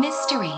mystery.